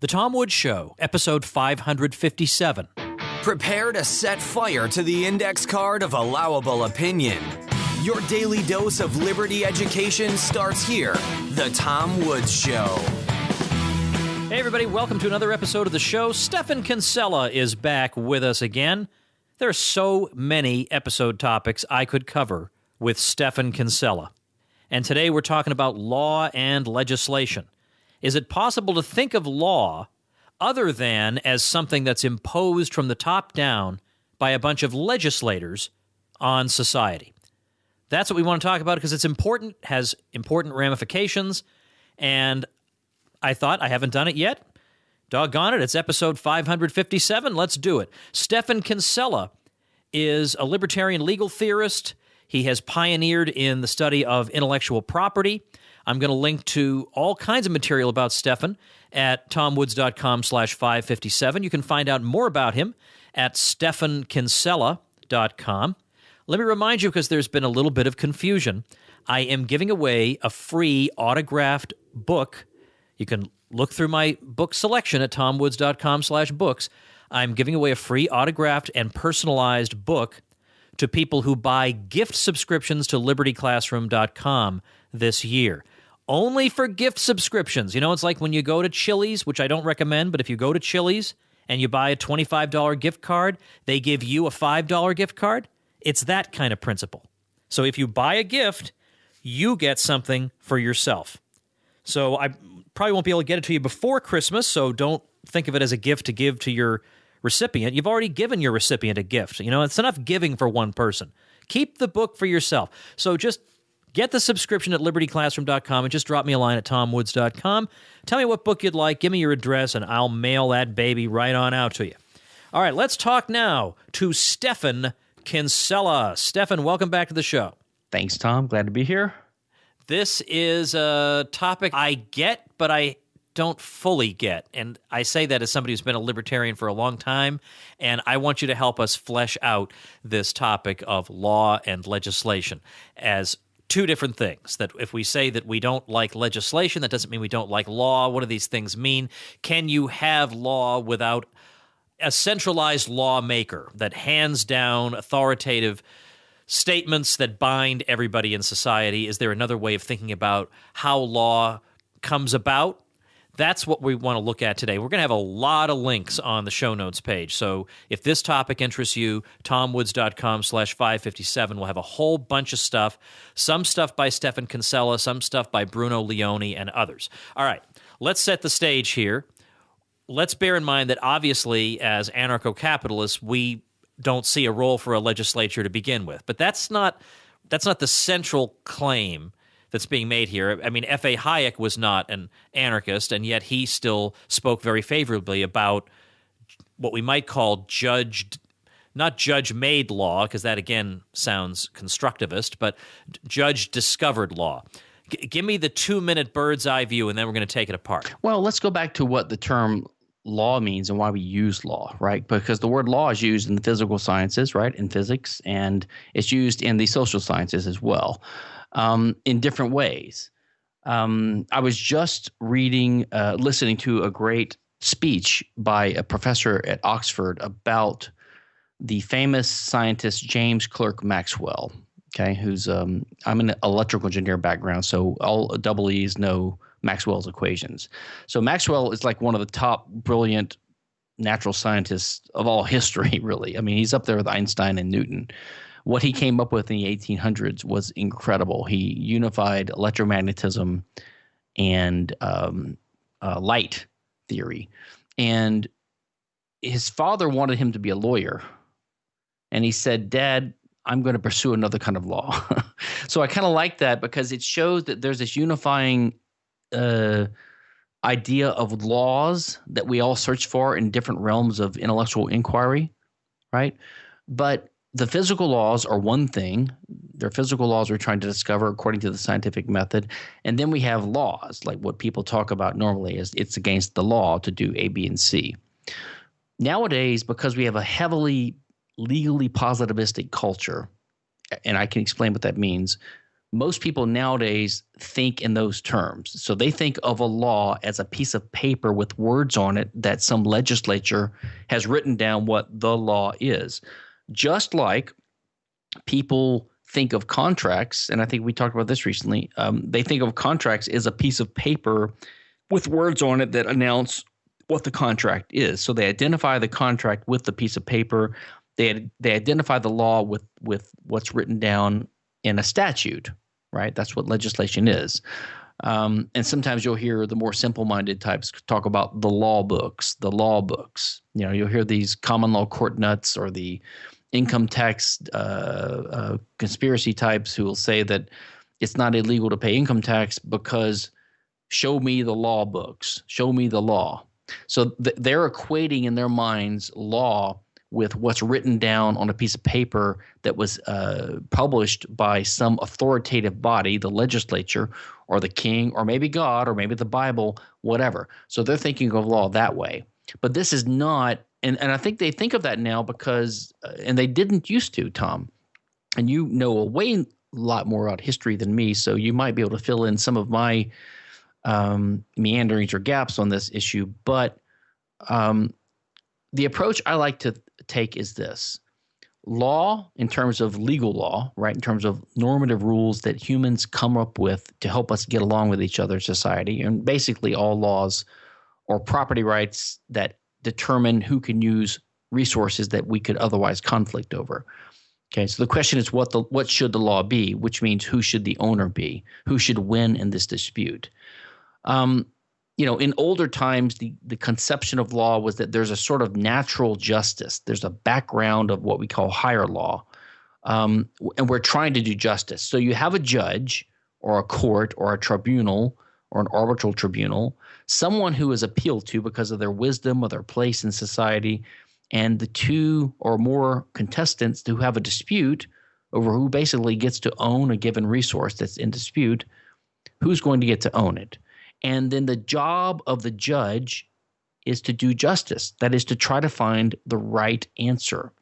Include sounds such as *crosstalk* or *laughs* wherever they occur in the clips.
The Tom Woods Show, episode 557. Prepare to set fire to the index card of allowable opinion. Your daily dose of liberty education starts here. The Tom Woods Show. Hey, everybody, welcome to another episode of the show. Stephan Kinsella is back with us again. There are so many episode topics I could cover with Stephan Kinsella. And today we're talking about law and legislation. Is it possible to think of law other than as something that's imposed from the top down by a bunch of legislators on society? That's what we want to talk about because it's important, has important ramifications, and I thought I haven't done it yet. Doggone it, it's episode 557. Let's do it. Stephan Kinsella is a libertarian legal theorist. He has pioneered in the study of intellectual property. I'm going to link to all kinds of material about Stephan at tomwoods.com slash 557. You can find out more about him at stephankinsella.com. Let me remind you, because there's been a little bit of confusion, I am giving away a free autographed book. You can look through my book selection at tomwoods.com slash books. I'm giving away a free autographed and personalized book to people who buy gift subscriptions to libertyclassroom.com this year. Only for gift subscriptions. You know, it's like when you go to Chili's, which I don't recommend, but if you go to Chili's and you buy a $25 gift card, they give you a $5 gift card. It's that kind of principle. So if you buy a gift, you get something for yourself. So I probably won't be able to get it to you before Christmas, so don't think of it as a gift to give to your recipient. You've already given your recipient a gift. You know, it's enough giving for one person. Keep the book for yourself. So just get the subscription at libertyclassroom.com and just drop me a line at tomwoods.com. Tell me what book you'd like, give me your address, and I'll mail that baby right on out to you. All right, let's talk now to Stephan Kinsella. Stephan, welcome back to the show. Thanks, Tom. Glad to be here. This is a topic I get, but I don't fully get. And I say that as somebody who's been a libertarian for a long time. And I want you to help us flesh out this topic of law and legislation as two different things. That if we say that we don't like legislation, that doesn't mean we don't like law. What do these things mean? Can you have law without a centralized lawmaker that hands down authoritative statements that bind everybody in society? Is there another way of thinking about how law comes about? That's what we want to look at today. We're going to have a lot of links on the show notes page. So if this topic interests you, tomwoods.com slash 557 will have a whole bunch of stuff. Some stuff by Stephan Kinsella, some stuff by Bruno Leoni, and others. All right, let's set the stage here. Let's bear in mind that obviously, as anarcho capitalists, we don't see a role for a legislature to begin with. But that's not that's not the central claim that's being made here. I mean, F.A. Hayek was not an anarchist, and yet he still spoke very favorably about what we might call judged, not judge made law, because that again sounds constructivist, but judge discovered law. G- give me the two minute bird's eye view, and then we're going to take it apart. Well, let's go back to what the term law means and why we use law, right? Because the word law is used in the physical sciences, right, in physics, and it's used in the social sciences as well um, in different ways. Um, I was just reading, uh, listening to a great speech by a professor at Oxford about the famous scientist James Clerk Maxwell. Okay, who's um, I'm an electrical engineer background, so all double E's know Maxwell's equations. So Maxwell is like one of the top brilliant natural scientists of all history, *laughs* really. I mean, he's up there with Einstein and Newton. What he came up with in the 1800s was incredible. He unified electromagnetism and um, uh, light theory. And his father wanted him to be a lawyer. And he said, Dad, I'm going to pursue another kind of law. *laughs* so I kind of like that because it shows that there's this unifying uh, idea of laws that we all search for in different realms of intellectual inquiry, right? But the physical laws are one thing. They're physical laws we're trying to discover according to the scientific method. And then we have laws, like what people talk about normally is it's against the law to do A, B, and C. Nowadays, because we have a heavily legally positivistic culture, and I can explain what that means, most people nowadays think in those terms. So they think of a law as a piece of paper with words on it that some legislature has written down what the law is. Just like people think of contracts, and I think we talked about this recently, um, they think of contracts as a piece of paper with words on it that announce what the contract is. So they identify the contract with the piece of paper. They they identify the law with with what's written down in a statute, right? That's what legislation is. Um, and sometimes you'll hear the more simple-minded types talk about the law books, the law books. You know, you'll hear these common law court nuts or the income tax uh, uh, conspiracy types who will say that it's not illegal to pay income tax because show me the law books, show me the law. So th- they're equating in their minds law with what's written down on a piece of paper that was uh, published by some authoritative body, the legislature, or the king, or maybe God, or maybe the Bible, whatever. So they're thinking of law that way. But this is not, and, and I think they think of that now because, uh, and they didn't used to, Tom. And you know a way lot more about history than me, so you might be able to fill in some of my um, meanderings or gaps on this issue. But um, the approach I like to take is this law, in terms of legal law, right, in terms of normative rules that humans come up with to help us get along with each other in society, and basically all laws or property rights that determine who can use resources that we could otherwise conflict over. Okay, so the question is what the what should the law be, which means who should the owner be, who should win in this dispute. Um, you know, in older times, the, the conception of law was that there's a sort of natural justice. There's a background of what we call higher law. Um, and we're trying to do justice. So you have a judge or a court or a tribunal or an arbitral tribunal, someone who is appealed to because of their wisdom or their place in society, and the two or more contestants who have a dispute over who basically gets to own a given resource that's in dispute, who's going to get to own it. And then the job of the judge is to do justice, that is, to try to find the right answer.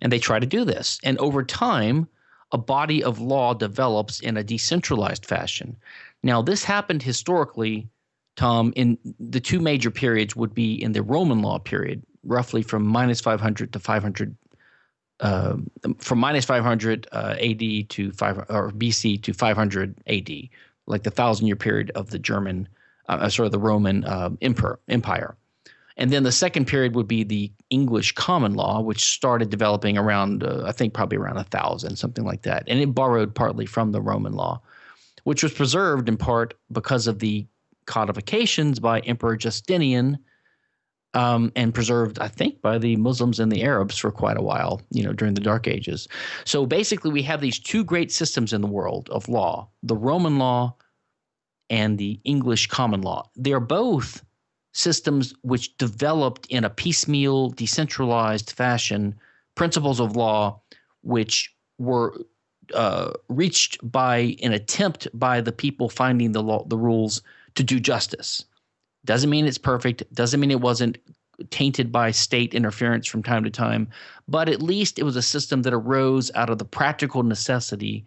And they try to do this. And over time, a body of law develops in a decentralized fashion. Now, this happened historically, Tom, in the two major periods would be in the Roman law period, roughly from minus 500 to 500 uh, from minus 500 uh, AD to 5 or BC to 500 AD like the thousand year period of the German, uh, uh, sort of the Roman uh, emperor, empire. And then the second period would be the English common law, which started developing around, uh, I think, probably around a thousand, something like that. And it borrowed partly from the Roman law, which was preserved in part because of the codifications by Emperor Justinian um, and preserved, I think, by the Muslims and the Arabs for quite a while, you know, during the Dark Ages. So basically, we have these two great systems in the world of law the Roman law and the English common law. They're both systems which developed in a piecemeal, decentralized fashion principles of law which were uh, reached by an attempt by the people finding the law, the rules to do justice. Doesn't mean it's perfect. Doesn't mean it wasn't tainted by state interference from time to time, but at least it was a system that arose out of the practical necessity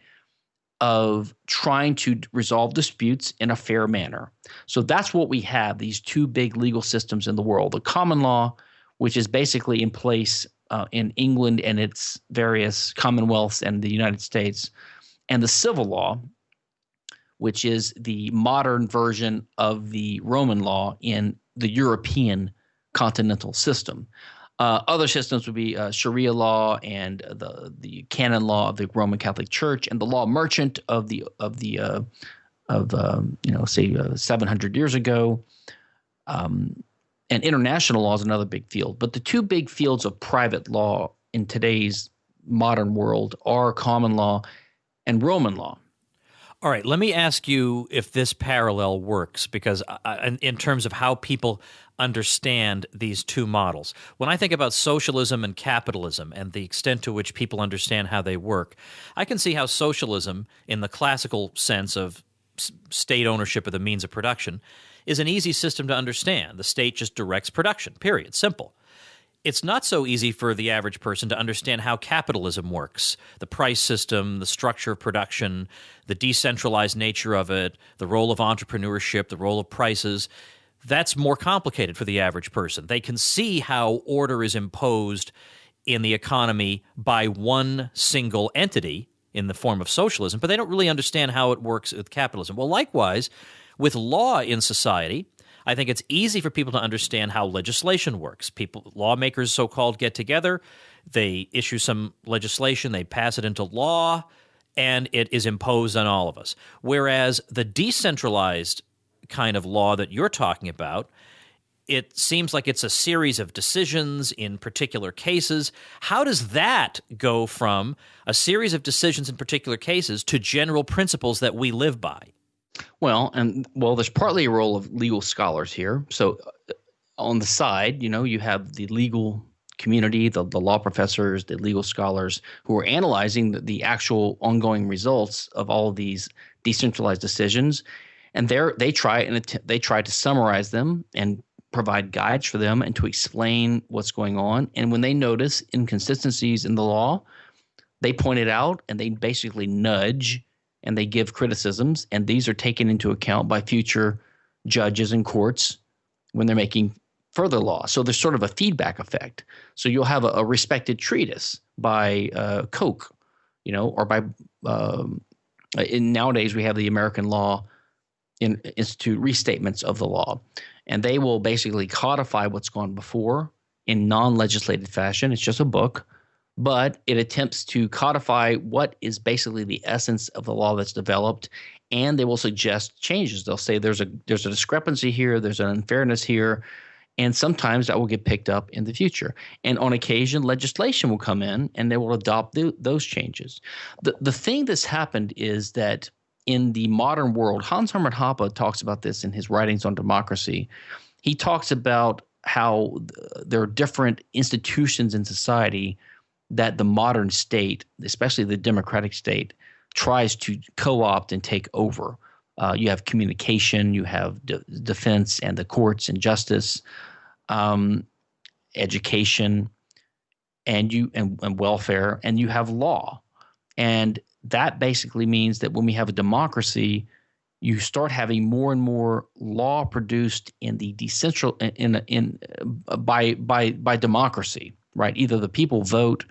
of trying to resolve disputes in a fair manner. So that's what we have these two big legal systems in the world the common law, which is basically in place uh, in England and its various commonwealths and the United States, and the civil law, which is the modern version of the Roman law in the European continental system. Uh, other systems would be uh, Sharia law and the the canon law of the Roman Catholic Church and the law merchant of the of the uh, of um, you know say uh, 700 years ago. Um, and international law is another big field, but the two big fields of private law in today's modern world are common law and Roman law. All right, let me ask you if this parallel works because in terms of how people understand these two models. When I think about socialism and capitalism and the extent to which people understand how they work, I can see how socialism in the classical sense of state ownership of the means of production is an easy system to understand. The state just directs production. Period. Simple. It's not so easy for the average person to understand how capitalism works the price system, the structure of production, the decentralized nature of it, the role of entrepreneurship, the role of prices. That's more complicated for the average person. They can see how order is imposed in the economy by one single entity in the form of socialism, but they don't really understand how it works with capitalism. Well, likewise, with law in society, I think it's easy for people to understand how legislation works. People, lawmakers, so called, get together, they issue some legislation, they pass it into law, and it is imposed on all of us. Whereas the decentralized kind of law that you're talking about, it seems like it's a series of decisions in particular cases. How does that go from a series of decisions in particular cases to general principles that we live by? Well, and well, there's partly a role of legal scholars here. So, uh, on the side, you know, you have the legal community, the, the law professors, the legal scholars who are analyzing the, the actual ongoing results of all of these decentralized decisions, and they they try and they try to summarize them and provide guides for them and to explain what's going on. And when they notice inconsistencies in the law, they point it out and they basically nudge and they give criticisms, and these are taken into account by future judges and courts when they're making further law. So there's sort of a feedback effect. So you'll have a, a respected treatise by uh, Koch, you know, or by um, in nowadays we have the American Law in, Institute restatements of the law, and they will basically codify what's gone before in non-legislated fashion. It's just a book but it attempts to codify what is basically the essence of the law that's developed and they will suggest changes. They'll say there's a there's a discrepancy here there's an unfairness here and sometimes that will get picked up in the future. And on occasion legislation will come in and they will adopt the, those changes. The the thing that's happened is that in the modern world Hans Hermann Hoppe talks about this in his writings on democracy. He talks about how there are different institutions in society that the modern state, especially the democratic state, tries to co opt and take over. Uh, you have communication, you have de- defense and the courts and justice, um, education, and you and, and welfare, and you have law, and that basically means that when we have a democracy, you start having more and more law produced in the decentral in in, in uh, by by by democracy right? Either the people vote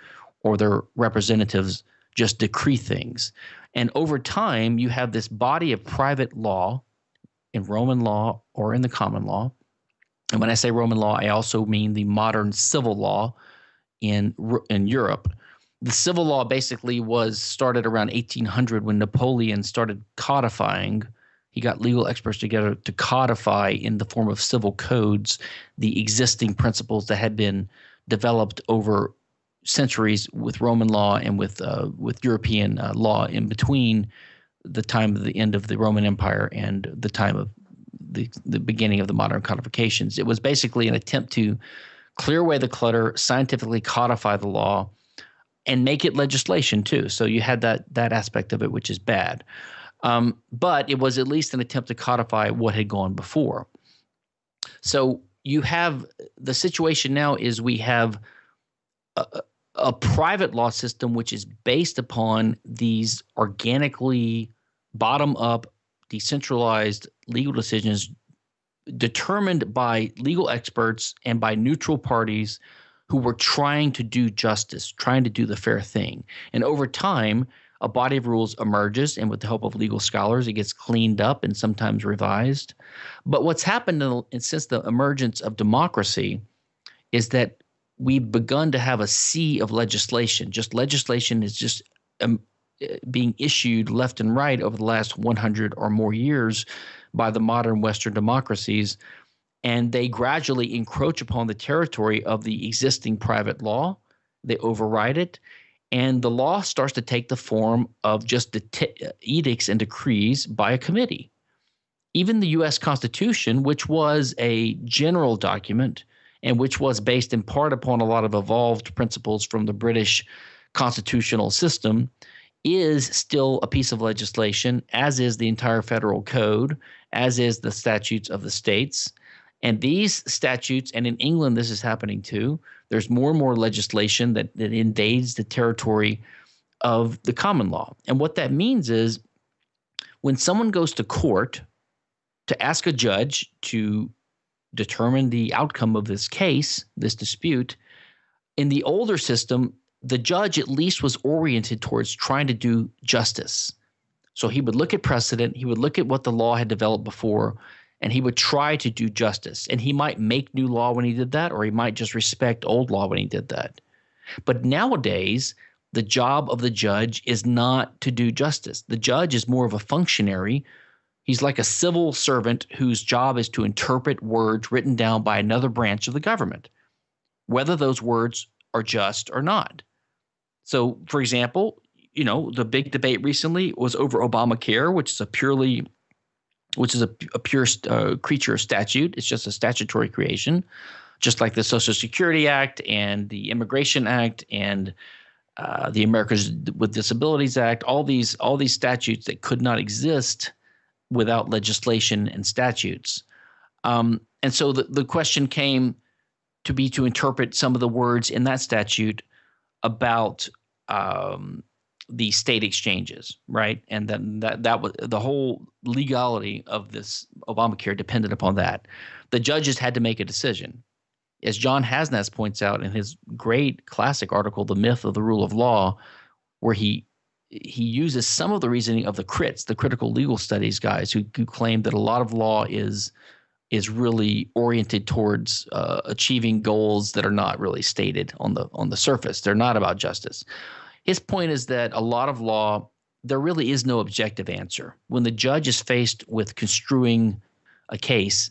or their representatives just decree things. And over time, you have this body of private law in Roman law or in the common law. And when I say Roman law, I also mean the modern civil law in in Europe. The civil law basically was started around 1800 when Napoleon started codifying. He got legal experts together to codify in the form of civil codes the existing principles that had been developed over centuries with Roman law and with uh, with European uh, law in between the time of the end of the Roman Empire and the time of the the beginning of the modern codifications. It was basically an attempt to clear away the clutter, scientifically codify the law, and make it legislation too. So you had that that aspect of it, which is bad. Um, but it was at least an attempt to codify what had gone before. So you have the situation now is we have a, a private law system which is based upon these organically bottom up decentralized legal decisions determined by legal experts and by neutral parties who were trying to do justice, trying to do the fair thing. And over time, a body of rules emerges, and with the help of legal scholars, it gets cleaned up and sometimes revised. But what's happened in, since the emergence of democracy is that we've begun to have a sea of legislation. Just legislation is just um, being issued left and right over the last 100 or more years by the modern Western democracies. And they gradually encroach upon the territory of the existing private law. They override it and the law starts to take the form of just edicts and decrees by a committee. Even the U.S. Constitution, which was a general document and which was based in part upon a lot of evolved principles from the British constitutional system, is still a piece of legislation, as is the entire federal code, as is the statutes of the states. And these statutes, and in England, this is happening too. There's more and more legislation that, that invades the territory of the common law. And what that means is when someone goes to court to ask a judge to determine the outcome of this case, this dispute, in the older system, the judge at least was oriented towards trying to do justice. So he would look at precedent, he would look at what the law had developed before, and he would try to do justice. And he might make new law when he did that, or he might just respect old law when he did that. But nowadays, the job of the judge is not to do justice. The judge is more of a functionary. He's like a civil servant whose job is to interpret words written down by another branch of the government, whether those words are just or not. So, for example, you know, the big debate recently was over Obamacare, which is a purely which is a, a pure uh, creature of statute. It's just a statutory creation, just like the Social Security Act and the Immigration Act and uh, the Americans with Disabilities Act. All these all these statutes that could not exist without legislation and statutes. Um, and so the, the question came to be to interpret some of the words in that statute about um, the state exchanges, right? And then that that was the whole legality of this Obamacare depended upon that. The judges had to make a decision. As John Hasnas points out in his great classic article, The Myth of the Rule of Law, where he he uses some of the reasoning of the crits, the critical legal studies guys who, who claim that a lot of law is is really oriented towards uh, achieving goals that are not really stated on the on the surface. They're not about justice. His point is that a lot of law, there really is no objective answer. When the judge is faced with construing a case,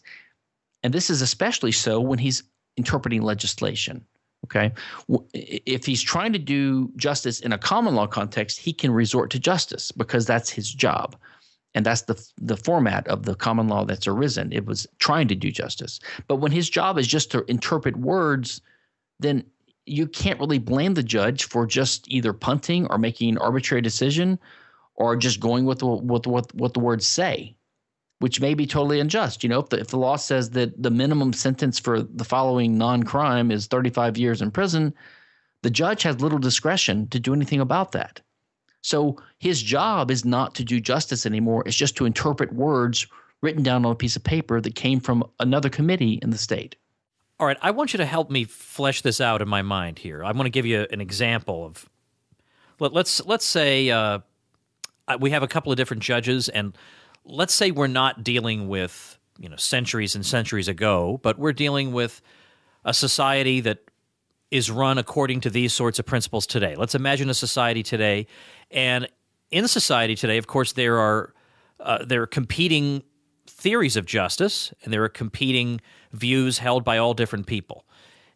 and this is especially so when he's interpreting legislation. Okay. If he's trying to do justice in a common law context, he can resort to justice because that's his job. And that's the the format of the common law that's arisen. It was trying to do justice. But when his job is just to interpret words, then you can't really blame the judge for just either punting or making an arbitrary decision or just going with what what the words say, which may be totally unjust. You know, if the, if the law says that the minimum sentence for the following non-crime is 35 years in prison, the judge has little discretion to do anything about that. So his job is not to do justice anymore. It's just to interpret words written down on a piece of paper that came from another committee in the state. All right, I want you to help me flesh this out in my mind here. I want to give you an example of let, us let's say uh, we have a couple of different judges, and let's say we're not dealing with you know centuries and centuries ago, but we're dealing with a society that is run according to these sorts of principles today. Let's imagine a society today, and in society today, of course, there are uh, there are competing theories of justice, and there are competing views held by all different people.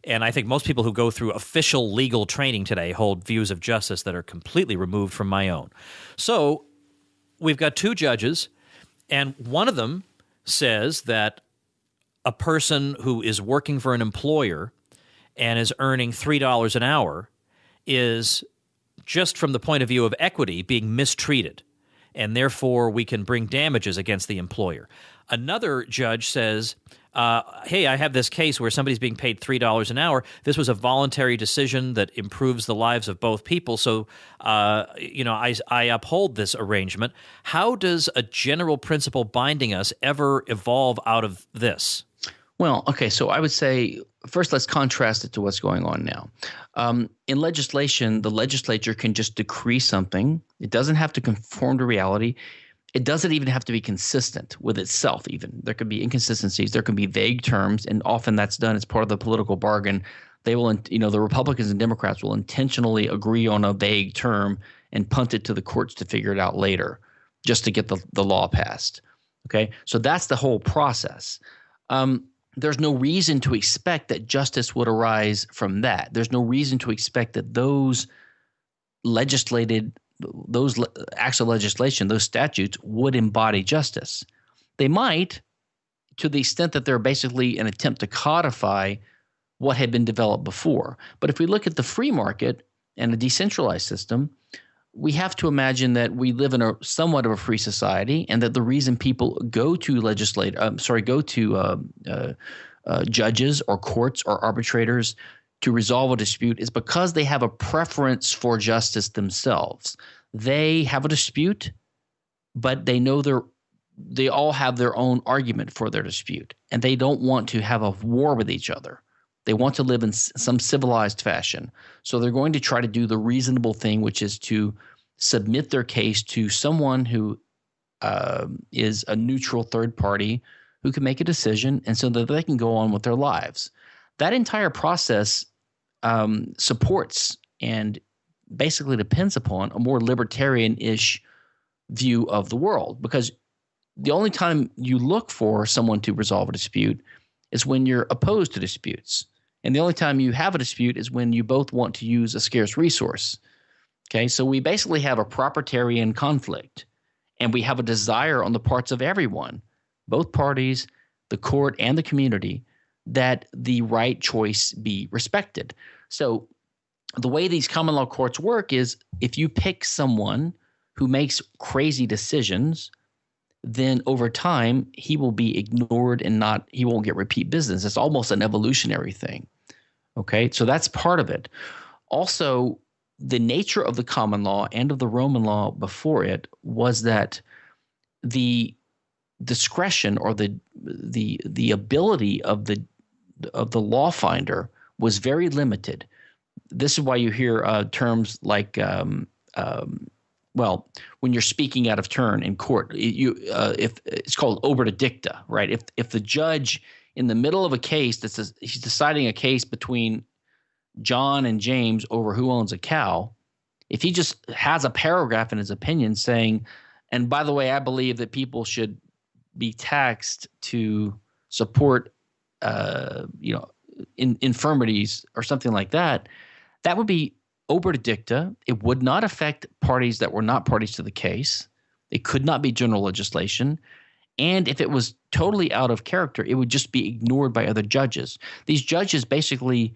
And I think most people who go through official legal training today hold views of justice that are completely removed from my own. So we've got two judges, and one of them says that a person who is working for an employer and is earning $3 an hour is, just from the point of view of equity, being mistreated. And therefore, we can bring damages against the employer. Another judge says, uh, hey, I have this case where somebody's being paid $3 an hour. This was a voluntary decision that improves the lives of both people. So, uh, you know, I, I uphold this arrangement. How does a general principle binding us ever evolve out of this? Well, okay, so I would say first let's contrast it to what's going on now. Um, in legislation, the legislature can just decree something, it doesn't have to conform to reality. It doesn't even have to be consistent with itself even. There could be inconsistencies. There can be vague terms and often that's done as part of the political bargain. They will you know the republicans and democrats will intentionally agree on a vague term and punt it to the courts to figure it out later just to get the, the law passed. Okay? So that's the whole process. Um, there's no reason to expect that justice would arise from that there's no reason to expect that those legislated those acts of legislation, those statutes would embody justice. They might, to the extent that they're basically an attempt to codify what had been developed before. But if we look at the free market and a decentralized system, we have to imagine that we live in a somewhat of a free society, and that the reason people go to legislate, um, sorry, go to uh, uh, uh, judges or courts or arbitrators to resolve a dispute is because they have a preference for justice themselves. They have a dispute, but they know they're they all have their own argument for their dispute, and they don't want to have a war with each other. They want to live in some civilized fashion. So they're going to try to do the reasonable thing, which is to submit their case to someone who uh, is a neutral third party who can make a decision and so that they can go on with their lives. That entire process um, supports and basically depends upon a more libertarian ish view of the world because the only time you look for someone to resolve a dispute is when you're opposed to disputes. And the only time you have a dispute is when you both want to use a scarce resource. Okay, so we basically have a proprietarian conflict, and we have a desire on the parts of everyone both parties, the court, and the community that the right choice be respected. So, the way these common law courts work is if you pick someone who makes crazy decisions, then over time he will be ignored and not he won't get repeat business. It's almost an evolutionary thing. Okay, so that's part of it. Also, the nature of the common law and of the Roman law before it was that the discretion or the the the ability of the of the law finder was very limited. This is why you hear uh, terms like um, um, well, when you're speaking out of turn in court, you uh, if it's called obiter dicta, right? If if the judge in the middle of a case that's a, he's deciding a case between John and James over who owns a cow, if he just has a paragraph in his opinion saying, and by the way, I believe that people should be taxed to support, uh, you know, in, infirmities or something like that, that would be obiter dicta. It would not affect parties that were not parties to the case. It could not be general legislation. And if it was totally out of character, it would just be ignored by other judges. These judges basically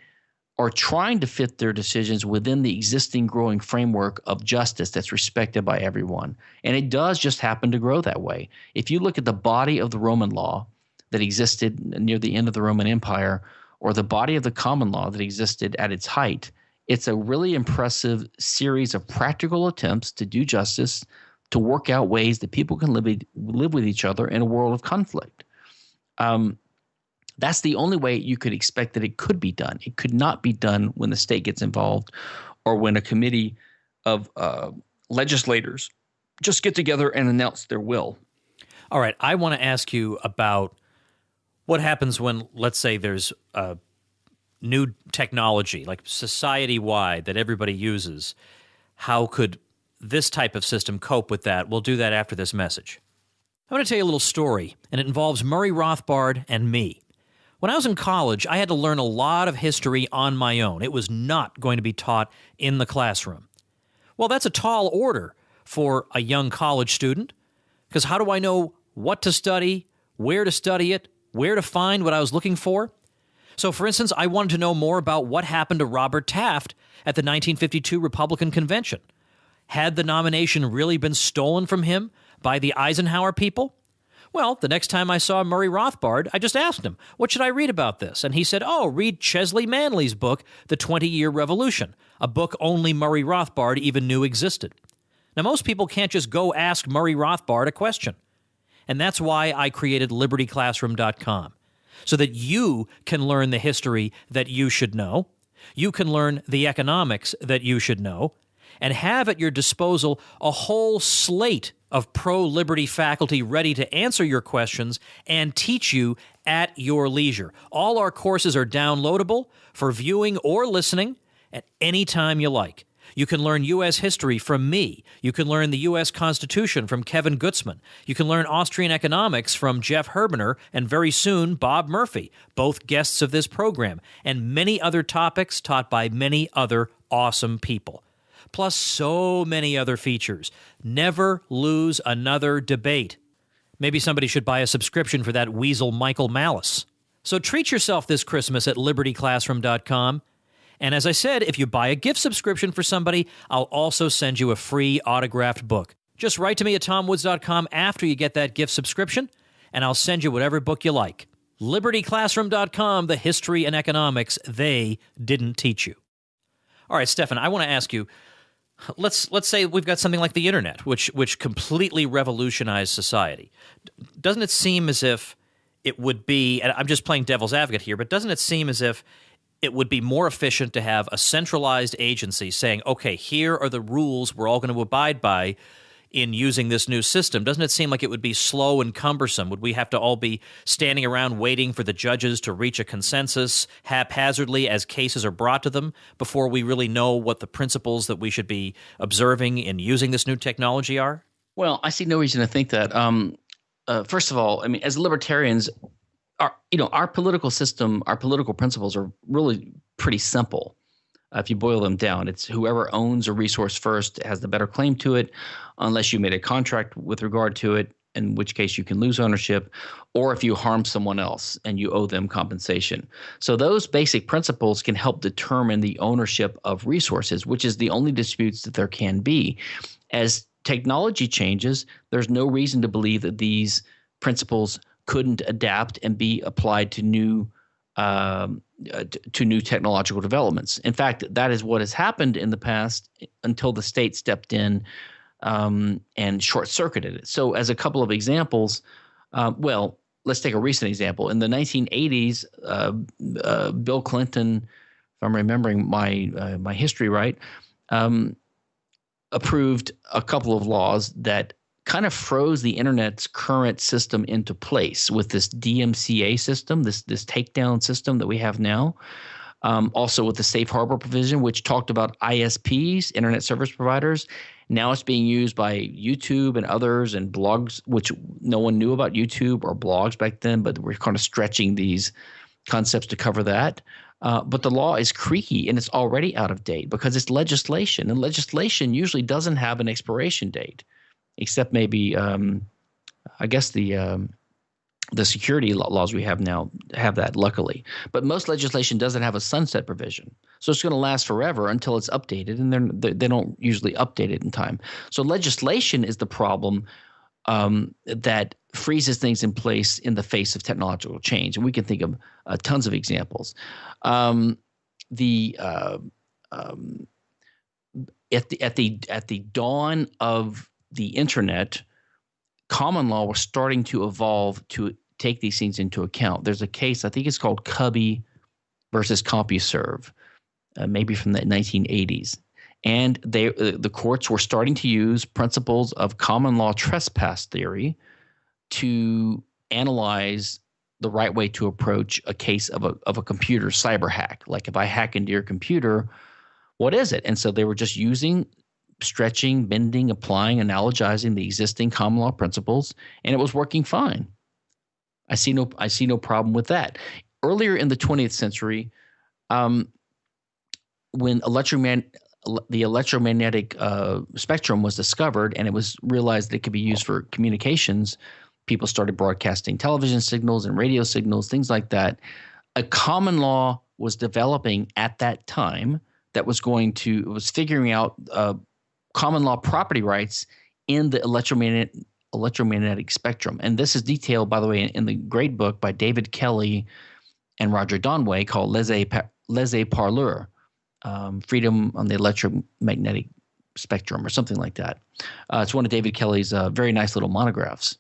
are trying to fit their decisions within the existing growing framework of justice that's respected by everyone. And it does just happen to grow that way. If you look at the body of the Roman law that existed near the end of the Roman Empire, or the body of the common law that existed at its height, it's a really impressive series of practical attempts to do justice, to work out ways that people can live, live with each other in a world of conflict. Um, that's the only way you could expect that it could be done. It could not be done when the state gets involved or when a committee of uh, legislators just get together and announce their will. All right. I want to ask you about what happens when, let's say, there's a new technology, like society wide, that everybody uses. How could this type of system cope with that? We'll do that after this message. I want to tell you a little story, and it involves Murray Rothbard and me. When I was in college, I had to learn a lot of history on my own. It was not going to be taught in the classroom. Well, that's a tall order for a young college student, because how do I know what to study, where to study it, where to find what I was looking for? So, for instance, I wanted to know more about what happened to Robert Taft at the 1952 Republican Convention. Had the nomination really been stolen from him by the Eisenhower people? Well, the next time I saw Murray Rothbard, I just asked him, What should I read about this? And he said, Oh, read Chesly Manly's book, The 20 Year Revolution, a book only Murray Rothbard even knew existed. Now, most people can't just go ask Murray Rothbard a question. And that's why I created libertyclassroom.com, so that you can learn the history that you should know, you can learn the economics that you should know, and have at your disposal a whole slate of pro liberty faculty ready to answer your questions and teach you at your leisure. All our courses are downloadable for viewing or listening at any time you like. You can learn U.S. history from me. You can learn the U.S. Constitution from Kevin Gutzman. You can learn Austrian economics from Jeff Herbener and very soon Bob Murphy, both guests of this program, and many other topics taught by many other awesome people plus so many other features. Never lose another debate. Maybe somebody should buy a subscription for that weasel Michael Malice. So treat yourself this Christmas at libertyclassroom.com And as I said, if you buy a gift subscription for somebody, I'll also send you a free autographed book. Just write to me at tomwoods.com after you get that gift subscription, and I'll send you whatever book you like. LibertyClassroom.com, the history and economics they didn't teach you. All right, Stephan, I want to ask you. Let's let's say we've got something like the internet, which which completely revolutionized society. Doesn't it seem as if it would be? And I'm just playing devil's advocate here, but doesn't it seem as if it would be more efficient to have a centralized agency saying, "Okay, here are the rules we're all going to abide by." In using this new system? Doesn't it seem like it would be slow and cumbersome? Would we have to all be standing around waiting for the judges to reach a consensus haphazardly as cases are brought to them before we really know what the principles that we should be observing in using this new technology are? Well, I see no reason to think that. Um, uh, first of all, I mean, as libertarians, our you know our political system, our political principles are really pretty simple. Uh, if you boil them down, it's whoever owns a resource first has the better claim to it, unless you made a contract with regard to it, in which case you can lose ownership, or if you harm someone else and you owe them compensation. So, those basic principles can help determine the ownership of resources, which is the only disputes that there can be. As technology changes, there's no reason to believe that these principles couldn't adapt and be applied to new um, uh, to new technological developments. In fact, that is what has happened in the past until the state stepped in um, and short circuited it. So, as a couple of examples, uh, well, let's take a recent example. In the 1980s, uh, uh, Bill Clinton, if I'm remembering my uh, my history right, um, approved a couple of laws that kind of froze the internet's current system into place with this DMCA system, this this takedown system that we have now. Um, also with the safe harbor provision, which talked about ISPs, internet service providers. Now it's being used by YouTube and others and blogs, which no one knew about YouTube or blogs back then, but we're kind of stretching these concepts to cover that. Uh, but the law is creaky and it's already out of date because it's legislation, and legislation usually doesn't have an expiration date except maybe um, I guess the um, the security laws we have now have that luckily. But most legislation doesn't have a sunset provision. So it's going to last forever until it's updated and they're, they don't usually update it in time. So legislation is the problem um, that freezes things in place in the face of technological change. And we can think of uh, tons of examples. Um, the uh, um, at the at the at the dawn of the internet, common law was starting to evolve to take these things into account. There's a case, I think it's called Cubby versus CompuServe, uh, maybe from the 1980s. And they, uh, the courts were starting to use principles of common law trespass theory to analyze the right way to approach a case of a, of a computer cyber hack. Like if I hack into your computer, what is it? And so they were just using stretching, bending, applying, analogizing the existing common law principles, and it was working fine. I see no I see no problem with that. Earlier in the 20th century, um, when electromagnetic the electromagnetic uh, spectrum was discovered and it was realized that it could be used for communications, people started broadcasting television signals and radio signals, things like that. A common law was developing at that time that was going to was figuring out uh, common law property rights in the electromagnetic electromagnetic spectrum. And this is detailed, by the way, in, in the great book by David Kelley and Roger Donway called Laissez Parler, um, Freedom on the Electromagnetic Spectrum, or something like that. Uh, it's one of David Kelley's uh, very nice little monographs.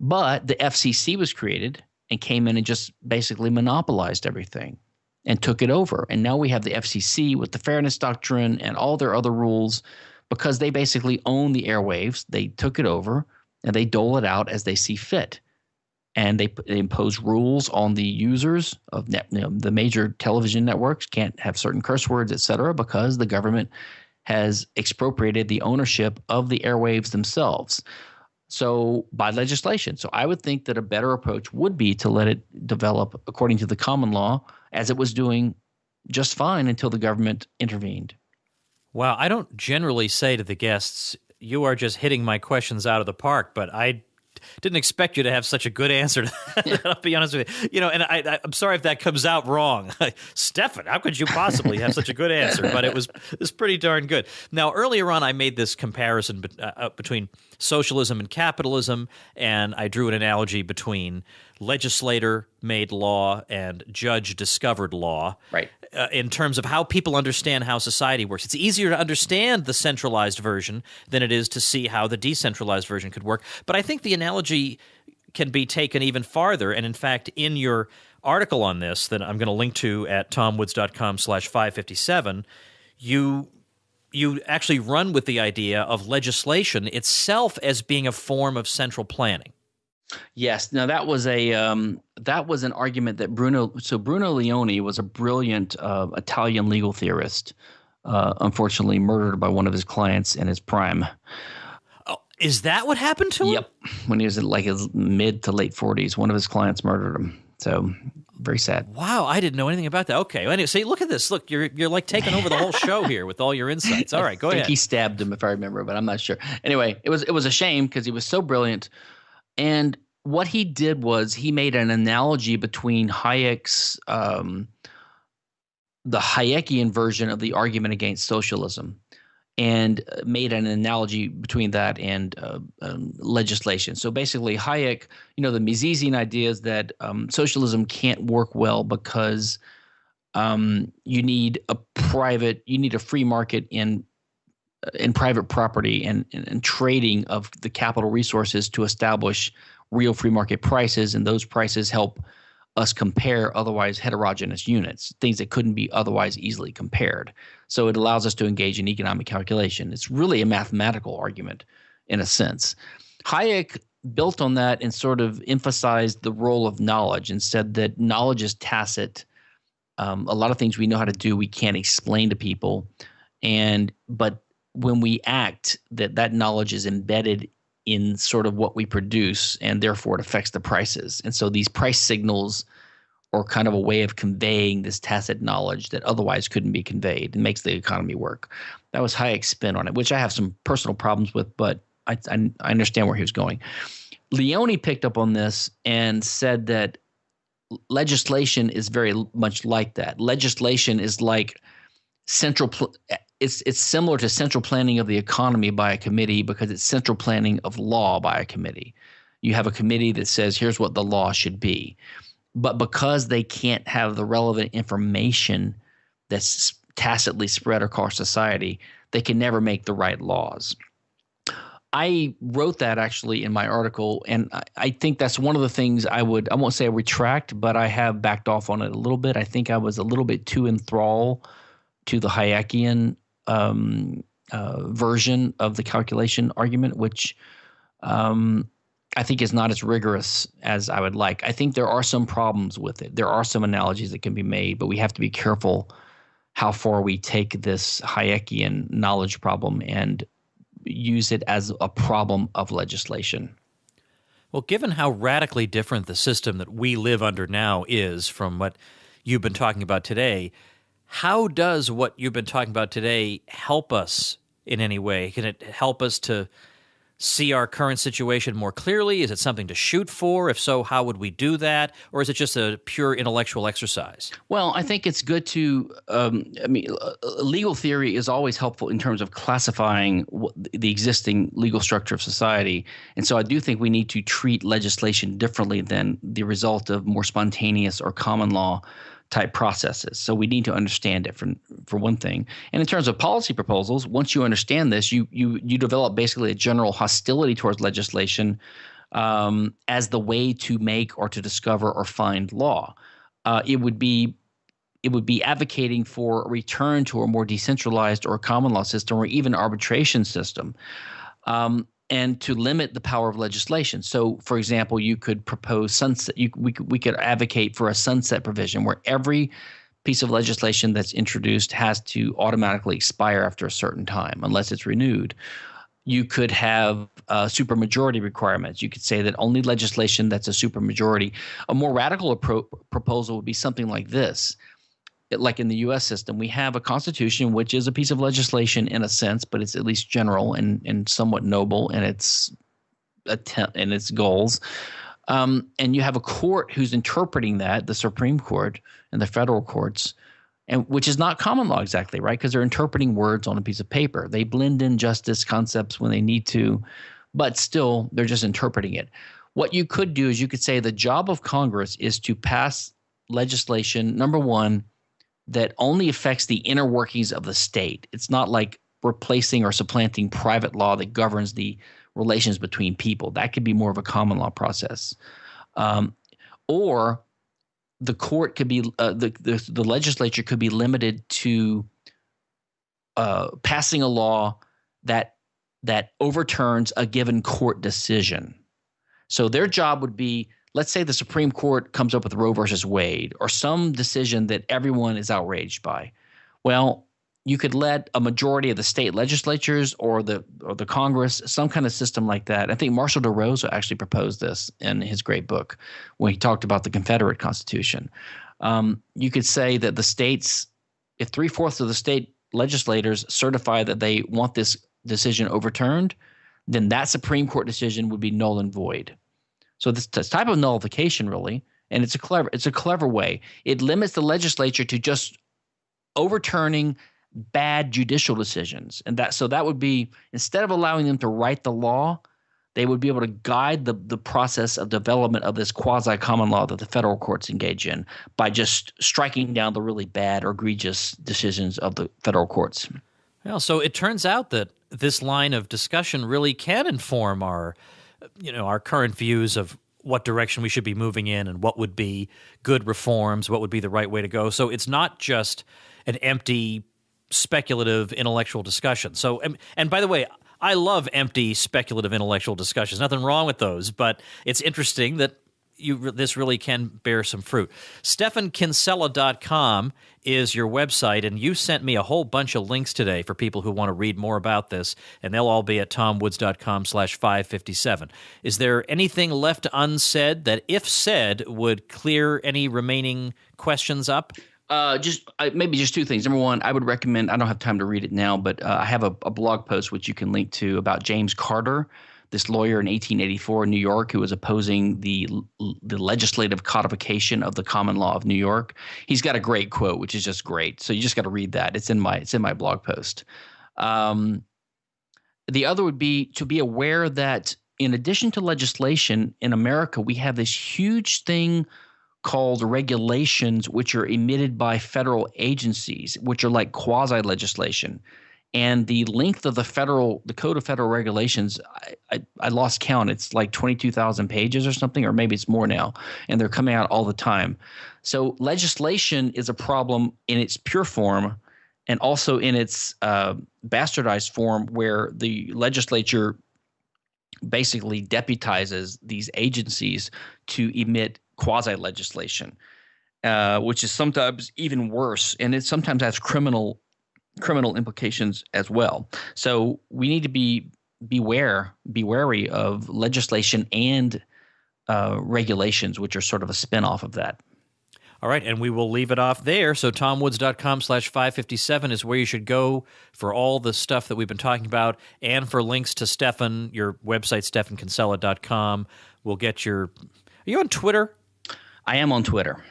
But the FCC was created and came in and just basically monopolized everything and took it over. And now we have the FCC with the Fairness Doctrine and all their other rules because they basically own the airwaves. They took it over and they dole it out as they see fit. And they, they impose rules on the users of net, you know, the major television networks can't have certain curse words, et cetera, because the government has expropriated the ownership of the airwaves themselves. So by legislation. So I would think that a better approach would be to let it develop according to the common law as it was doing just fine until the government intervened. Wow, I don't generally say to the guests, "You are just hitting my questions out of the park," but I didn't expect you to have such a good answer. *laughs* To that, I'll be honest with you. You know, and I, am sorry if that comes out wrong, *laughs* Stephan. How could you possibly have such a good answer? But it was it's pretty darn good. Now, earlier on, I made this comparison uh, uh, between socialism and capitalism, and I drew an analogy between legislator made law and judge discovered law. Right. Uh, in terms of how people understand how society works. It's easier to understand the centralized version than it is to see how the decentralized version could work. But I think the analogy can be taken even farther. And in fact, in your article on this that I'm going to link to at tomwoods.com slash 557, you you actually run with the idea of legislation itself as being a form of central planning. Yes. Now that was a um, that was an argument that Bruno. So Bruno Leoni was a brilliant uh, Italian legal theorist. Uh, unfortunately, murdered by one of his clients in his prime. Oh, is that what happened to him? Yep. When he was in like his mid to late forties, one of his clients murdered him. So very sad. Wow, I didn't know anything about that. Okay, well, anyway, see, look at this. Look, you're you're like taking over the whole show *laughs* here with all your insights. All right, go I think ahead. He stabbed him, if I remember, but I'm not sure. Anyway, it was it was a shame because he was so brilliant, and what he did was he made an analogy between Hayek's um, the Hayekian version of the argument against socialism and uh, made an analogy between that and uh, um, legislation. So basically, Hayek, you know, the Misesian idea is that um, socialism can't work well because um, you need a private, you need a free market in uh, in private property and, and, and trading of the capital resources to establish real free market prices, and those prices help us compare otherwise heterogeneous units, things that couldn't be otherwise easily compared. So it allows us to engage in economic calculation. It's really a mathematical argument in a sense. Hayek built on that and sort of emphasized the role of knowledge and said that knowledge is tacit. Um, a lot of things we know how to do, we can't explain to people. And but when we act, that that knowledge is embedded in sort of what we produce, and therefore it affects the prices. And so these price signals are kind of a way of conveying this tacit knowledge that otherwise couldn't be conveyed and makes the economy work. That was Hayek's spin on it, which I have some personal problems with, but I, I, I understand where he was going. Leoni picked up on this and said that legislation is very much like that. Legislation is like central pl- it's it's similar to central planning of the economy by a committee because it's central planning of law by a committee. You have a committee that says here's what the law should be. But because they can't have the relevant information that's tacitly spread across society, they can never make the right laws. I wrote that actually in my article, and I, I, think that's one of the things I would, I won't say I retract, but I have backed off on it a little bit. I think I was a little bit too enthralled to the Hayekian um, uh, version of the calculation argument, which um, I think is not as rigorous as I would like. I think there are some problems with it. There are some analogies that can be made, but we have to be careful how far we take this Hayekian knowledge problem and use it as a problem of legislation. Well, given how radically different the system that we live under now is from what you've been talking about today, how does what you've been talking about today help us in any way? Can it help us to see our current situation more clearly? Is it something to shoot for? If so, how would we do that? Or is it just a pure intellectual exercise? Well, I think it's good to. Um, I mean, legal theory is always helpful in terms of classifying the existing legal structure of society. And so I do think we need to treat legislation differently than the result of more spontaneous or common law type processes. So we need to understand it for for one thing. And in terms of policy proposals, once you understand this, you you you develop basically a general hostility towards legislation um, as the way to make or to discover or find law. Uh, it would be it would be advocating for a return to a more decentralized or common law system or even arbitration system. Um, and to limit the power of legislation. So, for example, you could propose sunset. You, we could we could advocate for a sunset provision where every piece of legislation that's introduced has to automatically expire after a certain time unless it's renewed. You could have uh, supermajority requirements. You could say that only legislation that's a supermajority. A more radical appro- proposal would be something like this like in the U.S. system, we have a constitution which is a piece of legislation in a sense, but it's at least general and and somewhat noble, and it's attempt and its goals. Um, and you have a court who's interpreting that, the Supreme Court and the federal courts, and which is not common law exactly, right? Because they're interpreting words on a piece of paper. They blend in justice concepts when they need to, but still they're just interpreting it. What you could do is you could say the job of Congress is to pass legislation, number one, that only affects the inner workings of the state. It's not like replacing or supplanting private law that governs the relations between people. That could be more of a common law process. Um, or the court could be, uh, the, the, the legislature could be limited to uh, passing a law that that overturns a given court decision. So their job would be let's say the Supreme Court comes up with Roe versus Wade or some decision that everyone is outraged by. Well, you could let a majority of the state legislatures or the or the Congress, some kind of system like that. I think Marshall DeRosa actually proposed this in his great book when he talked about the Confederate Constitution. Um, you could say that the states, if three fourths of the state legislators certify that they want this decision overturned, then that Supreme Court decision would be null and void. So this, this type of nullification really, and it's a clever it's a clever way. It limits the legislature to just overturning bad judicial decisions, and that so that would be instead of allowing them to write the law, they would be able to guide the the process of development of this quasi common law that the federal courts engage in by just striking down the really bad or egregious decisions of the federal courts. Well, so it turns out that this line of discussion really can inform our you know, our current views of what direction we should be moving in and what would be good reforms, what would be the right way to go. So it's not just an empty speculative intellectual discussion. So and, and by the way, I love empty speculative intellectual discussions. Nothing wrong with those, but it's interesting that you this really can bear some fruit. Stephankinsella.com is your website, and you sent me a whole bunch of links today for people who want to read more about this, and they'll all be at tomwoods.com slash 557. Is there anything left unsaid that, if said, would clear any remaining questions up? Uh, just uh, maybe just two things. Number one, I would recommend. I don't have time to read it now, but uh, I have a, a blog post which you can link to about James Carter, this lawyer in 1884 in New York who was opposing the the legislative codification of the common law of New York. He's got a great quote, which is just great. So you just got to read that. It's in my it's in my blog post. Um, the other would be to be aware that in addition to legislation in America, we have this huge thing called regulations, which are emitted by federal agencies, which are like quasi legislation and the length of the federal the code of federal regulations I, I, I lost count. It's like 22000 pages or something or maybe it's more now and they're coming out all the time. So legislation is a problem in its pure form and also in its uh, bastardized form where the legislature basically deputizes these agencies to emit quasi legislation uh, which is sometimes even worse. And it sometimes has criminal criminal implications as well. So we need to be beware, be wary of legislation and uh, regulations, which are sort of a spinoff of that. All right, and we will leave it off there. So tomwoods.com slash 557 is where you should go for all the stuff that we've been talking about and for links to Stephan, your website, stephankinsella.com. We'll get your... Are you on Twitter? I am on Twitter.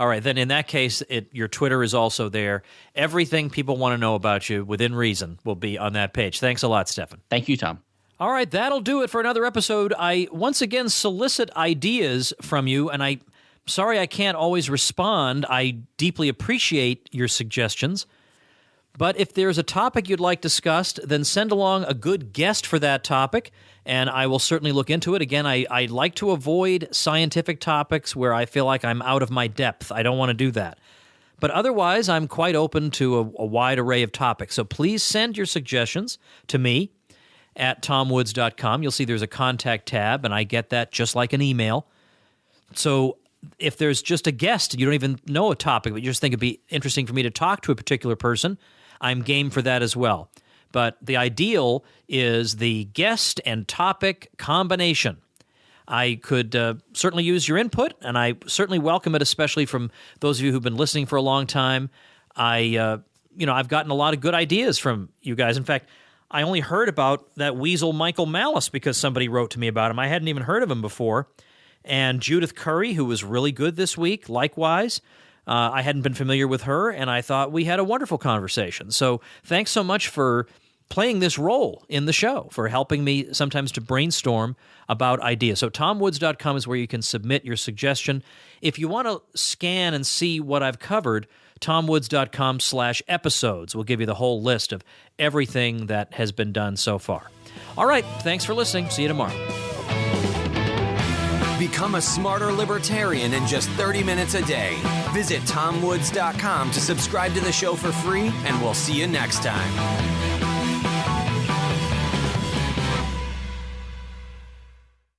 All right, then in that case, it, your Twitter is also there. Everything people want to know about you within reason will be on that page. Thanks a lot, Stephan. Thank you, Tom. All right, that'll do it for another episode. I once again solicit ideas from you, and I sorry I can't always respond. I deeply appreciate your suggestions. But if there's a topic you'd like discussed, then send along a good guest for that topic and I will certainly look into it. Again, I, I like to avoid scientific topics where I feel like I'm out of my depth. I don't want to do that. But otherwise, I'm quite open to a, a wide array of topics. So please send your suggestions to me at tomwoods.com. You'll see there's a contact tab, and I get that just like an email. So if there's just a guest, you don't even know a topic, but you just think it'd be interesting for me to talk to a particular person, I'm game for that as well. But the ideal is the guest and topic combination. I could uh, certainly use your input, and I certainly welcome it, especially from those of you who've been listening for a long time. I, uh, you know, I've gotten a lot of good ideas from you guys. In fact, I only heard about that weasel Michael Malice because somebody wrote to me about him. I hadn't even heard of him before. And Judith Curry, who was really good this week, likewise. Uh, I hadn't been familiar with her, and I thought we had a wonderful conversation. So thanks so much for playing this role in the show, for helping me sometimes to brainstorm about ideas. So tomwoods.com is where you can submit your suggestion. If you want to scan and see what I've covered, tomwoods.com slash episodes will give you the whole list of everything that has been done so far. All right, thanks for listening. See you tomorrow. Become a smarter libertarian in just 30 minutes a day. Visit tomwoods.com to subscribe to the show for free, and we'll see you next time.